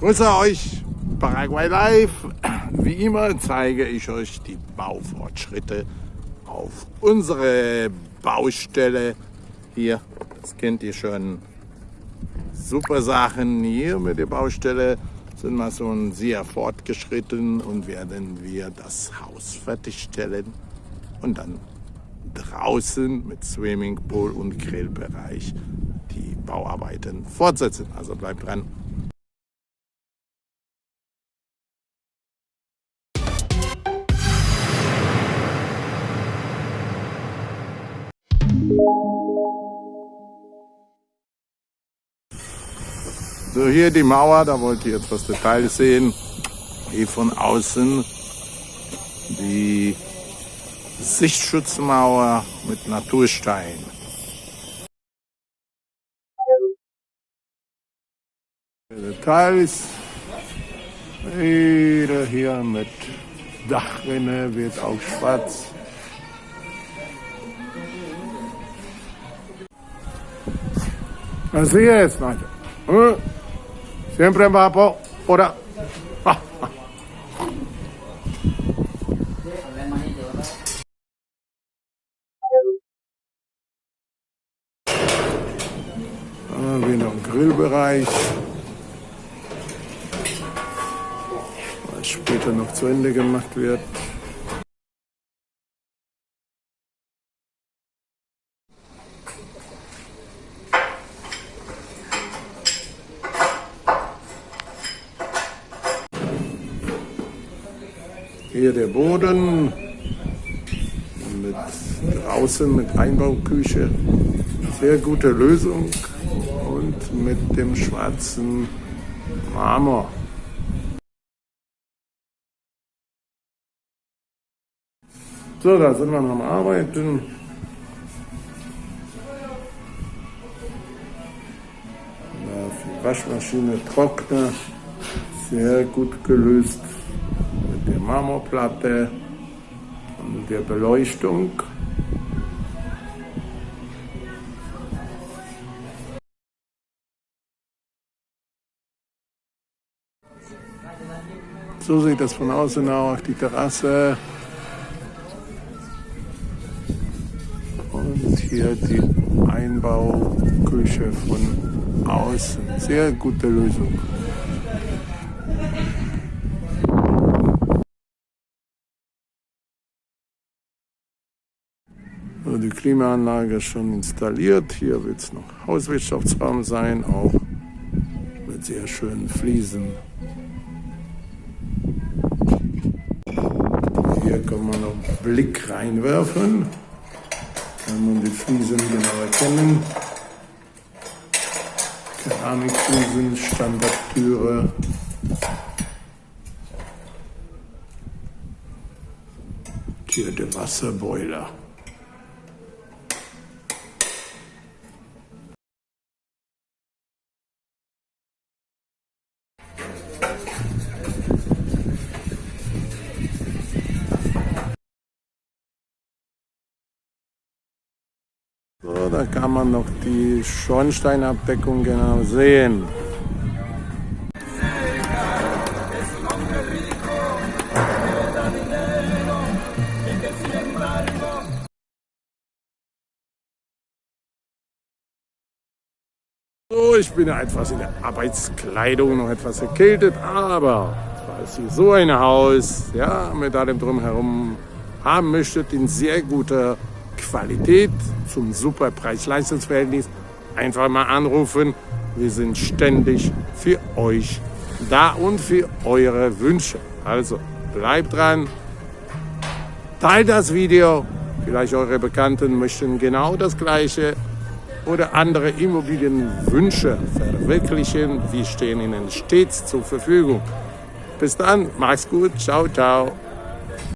Grüße euch, Paraguay Live. Wie immer zeige ich euch die Baufortschritte auf unsere Baustelle. Hier, das kennt ihr schon. Super Sachen hier mit der Baustelle sind wir schon sehr fortgeschritten und werden wir das Haus fertigstellen und dann draußen mit Swimmingpool und Grillbereich die Bauarbeiten fortsetzen. Also bleibt dran. So, hier die Mauer, da wollt ihr jetzt was Details sehen. Hier von außen die Sichtschutzmauer mit Naturstein. Details. Wieder hier mit Dachrinne wird auch schwarz. Así es, macho. ¿Eh? Siempre va por, por a... Ah, im Grillbereich. Was später noch zu Ende gemacht wird. Hier der Boden mit draußen mit Einbauküche. Sehr gute Lösung und mit dem schwarzen Marmor. So, da sind wir noch am Arbeiten. Waschmaschine Trockner, sehr gut gelöst der Marmorplatte und der Beleuchtung. So sieht das von außen aus, die Terrasse. Und hier die Einbauküche von außen. Sehr gute Lösung. Die Klimaanlage ist schon installiert. Hier wird es noch Hauswirtschaftsraum sein, auch mit sehr schönen Fliesen. Hier kann man noch einen Blick reinwerfen. Kann man die Fliesen genau erkennen. Keramikfliesen, Standardtüre. Hier der Wasserboiler. So, da kann man noch die Schornsteinabdeckung genau sehen. So, ich bin etwas in der Arbeitskleidung, noch etwas erkältet, aber falls ihr so ein Haus ja, mit allem drumherum haben möchtet, in sehr guter Qualität zum super Preis-Leistungsverhältnis, einfach mal anrufen. Wir sind ständig für euch da und für eure Wünsche. Also bleibt dran, teilt das Video. Vielleicht eure Bekannten möchten genau das Gleiche oder andere Immobilienwünsche verwirklichen. Wir stehen Ihnen stets zur Verfügung. Bis dann, macht's gut, ciao, ciao.